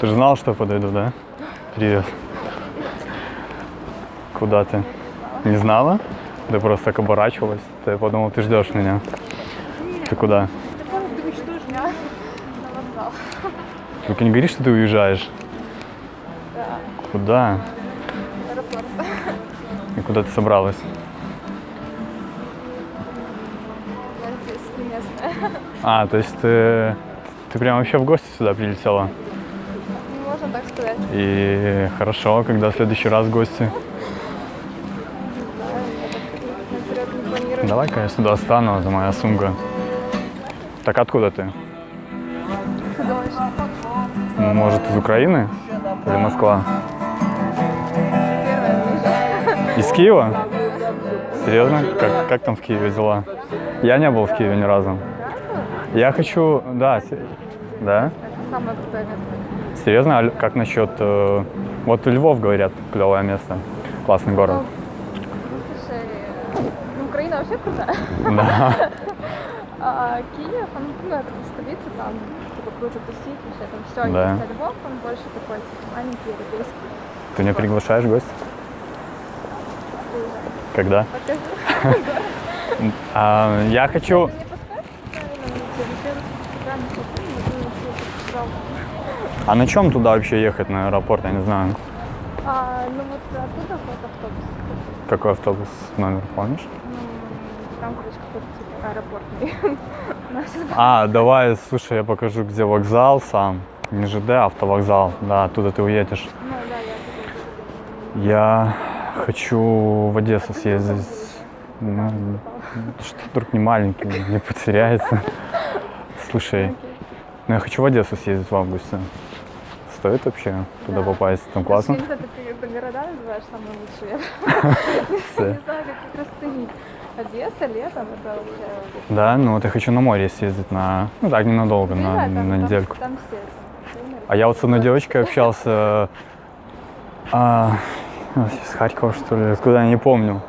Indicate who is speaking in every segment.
Speaker 1: Ты же знал, что я подойду, да? Привет. Куда ты? Не знала? Ты просто так оборачивалась. Ты подумал, ты ждешь меня. Ты куда?
Speaker 2: Ты вокзал.
Speaker 1: Только не говори, что ты уезжаешь.
Speaker 2: Да,
Speaker 1: Куда?
Speaker 2: аэропорт.
Speaker 1: И куда ты собралась? А, то есть ты, ты прям вообще в гости сюда прилетела?
Speaker 2: Можно так сказать.
Speaker 1: И хорошо, когда в следующий раз гости. Давай-ка я сюда встану, это моя сумка. Так откуда ты? Может, из Украины? Или Москва? Из Киева? Серьезно? Как, как там в Киеве дела? Я не был в Киеве ни разу. Я хочу... Да, да?
Speaker 2: Это самое крутое место.
Speaker 1: Серьезно? А как насчет... э, Вот Львов, говорят, клевое место. Классный город.
Speaker 2: Ну, слушай, ну, Украина вообще крутая.
Speaker 1: Да.
Speaker 2: А Киев, он, ну, это столица, там типа круто тусить, вообще там все
Speaker 1: Да.
Speaker 2: есть. А Львов, он больше такой, типа, маленький, европейский.
Speaker 1: Ты меня приглашаешь в гости? Когда? А, я хочу...
Speaker 2: Подсказал.
Speaker 1: А на чем туда вообще ехать, на аэропорт? Я не знаю.
Speaker 2: А, ну вот оттуда вот автобус.
Speaker 1: Какой автобус номер, помнишь?
Speaker 2: Ну, там, короче, какой-то типа аэропортный.
Speaker 1: А, давай, слушай, я покажу, где вокзал сам. Не ЖД, а автовокзал. Да, оттуда ты уедешь.
Speaker 2: Ну да, я
Speaker 1: Я хочу в Одессу съездить. Ну, что вдруг не маленький, не потеряется. Слушай, ну я хочу в Одессу съездить в августе. Стоит вообще туда
Speaker 2: Да.
Speaker 1: попасть? Там классно?
Speaker 2: Я знаю, ты, ты города называешь самые лучшие. Не знаю, как их расценить. Одесса, летом, это вообще...
Speaker 1: Да, ну вот я хочу на море съездить на, ну так, ненадолго, на,
Speaker 2: там-
Speaker 1: на
Speaker 2: там-
Speaker 1: недельку.
Speaker 2: Там все.
Speaker 1: А я вот с одной девочкой общался, а, с Харькова, что ли, откуда, я не помню.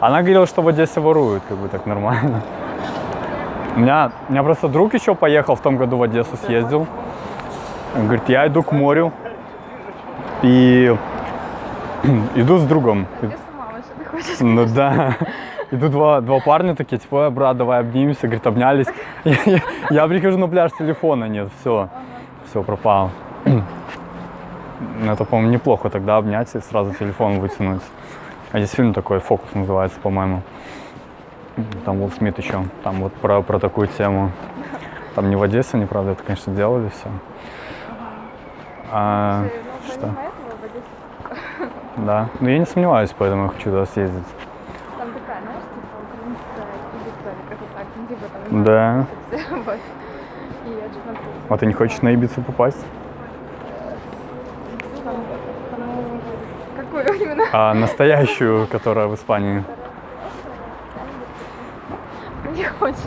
Speaker 1: Она говорила, что в Одессе воруют, как бы так нормально. У меня, у меня просто друг еще поехал в том году в Одессу, съездил. Он говорит, я иду к морю и иду с другом. Ну да. Иду два, два парня такие, типа, «Ой, брат, давай обнимемся, говорит, обнялись. Я, я- я прихожу на пляж, телефона нет, все, все, пропал. Ну, Это, по-моему, неплохо тогда обнять и сразу телефон вытянуть. А есть фильм такой, «Фокус» называется, по-моему. Там Уилл Смит еще, там вот про, про такую тему. Там не в Одессе, они, правда, это, конечно, делали все. А,
Speaker 2: Слушай, ну,
Speaker 1: что? да. Но я не сомневаюсь, поэтому я хочу туда съездить.
Speaker 2: там такая, знаешь, типа украинская Ибица, ну.
Speaker 1: Да. А ты не хочешь на Ибицу попасть? А настоящую, которая в Испании.
Speaker 2: Не хочешь.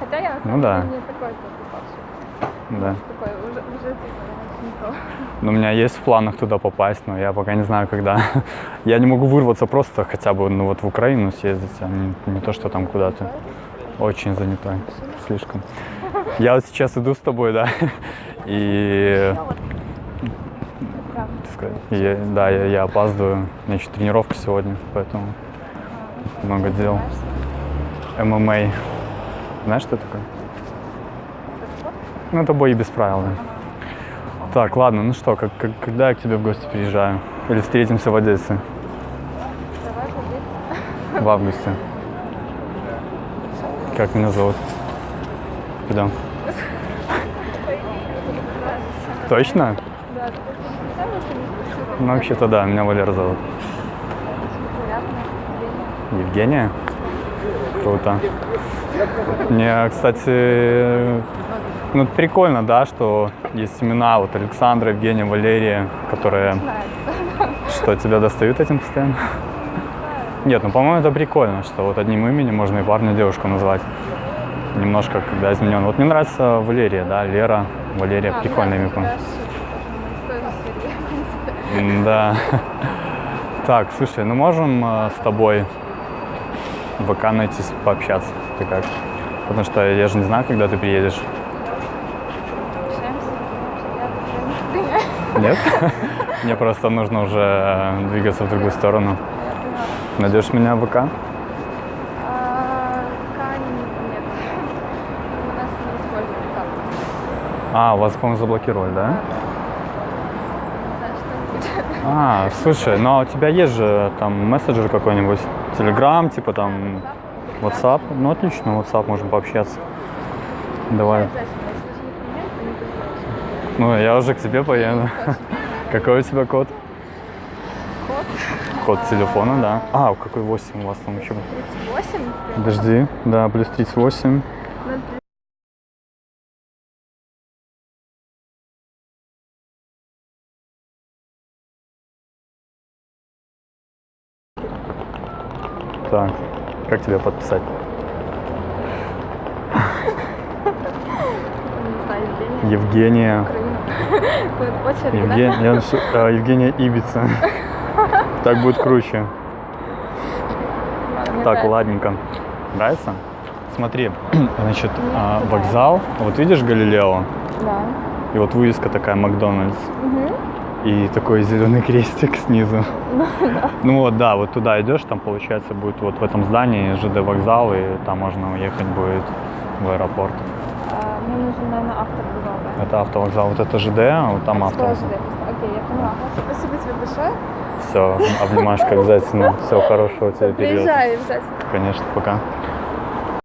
Speaker 2: Хотя я на
Speaker 1: Ну да.
Speaker 2: деле не такой попавший.
Speaker 1: Да.
Speaker 2: Такой уже, уже типа.
Speaker 1: Но у меня есть в планах туда попасть, но я пока не знаю, когда. Я не могу вырваться просто хотя бы ну, вот в Украину съездить, а не, не то, что там куда-то. Очень занятой. Слишком. Я вот сейчас иду с тобой, да. И я- да, я, я опаздываю. У меня еще тренировка сегодня, поэтому много дел. ММА. Знаешь, что такое? Ну, это бой без правил, да. Так, ладно, ну что, как, как- когда я к тебе в гости приезжаю? Или встретимся в Одессе
Speaker 2: Давай вот здесь.
Speaker 1: в августе? Как меня зовут? Идем. Точно?
Speaker 2: Да.
Speaker 1: Ну, вообще-то да, меня Валера зовут.
Speaker 2: Евгения.
Speaker 1: Круто. Мне, кстати, ну, прикольно, да, что есть имена, вот Александра, Евгения, Валерия, которые, что тебя достают этим постоянно. Нет, ну, по-моему, это прикольно, что вот одним именем можно и парня, и девушку назвать. Немножко, когда изменен. Вот мне нравится Валерия, да, Лера, Валерия,
Speaker 2: А,
Speaker 1: прикольное имя.
Speaker 2: да.
Speaker 1: Так, слушай, ну можем э, с тобой ВК найти, пообщаться? Ты как? Потому что я же не знаю, когда ты приедешь. Нет? Мне просто нужно уже э, двигаться в другую сторону. Найдешь меня в ВК?
Speaker 2: А.
Speaker 1: А, вас, по-моему, заблокировали, да? А, слушай, ну а у тебя есть же там мессенджер какой-нибудь? Телеграм, типа там WhatsApp? Ну отлично, WhatsApp, можем пообщаться. Давай. Ну, я уже к тебе поеду. Какой у тебя код?
Speaker 2: Код
Speaker 1: Код телефона, да. А, какой 8 у вас там еще?
Speaker 2: 38.
Speaker 1: Подожди, да, плюс 38. Так, как тебя подписать? Евгения.
Speaker 2: Очередь, да?
Speaker 1: Евгения Ибица. Так будет круче.
Speaker 2: Мне
Speaker 1: Так,
Speaker 2: нравится.
Speaker 1: ладненько. Нравится? Смотри, значит, а, вокзал, вот видишь Галилео?
Speaker 2: Да.
Speaker 1: И вот вывеска такая Макдональдс.
Speaker 2: Угу.
Speaker 1: И такой зеленый крестик снизу. Ну вот, да, вот туда идешь, там получается будет вот в этом здании ЖД вокзал, и там можно уехать будет в аэропорт.
Speaker 2: А, мне нужен, наверное, автор вокзала.
Speaker 1: Это автовокзал, вот это ЖД, а вот там автовокзал.
Speaker 2: Окей, я поняла. Спасибо тебе большое.
Speaker 1: Все, обнимашка обязательно. Всего хорошего тебе периода.
Speaker 2: Приезжай обязательно.
Speaker 1: Конечно, пока.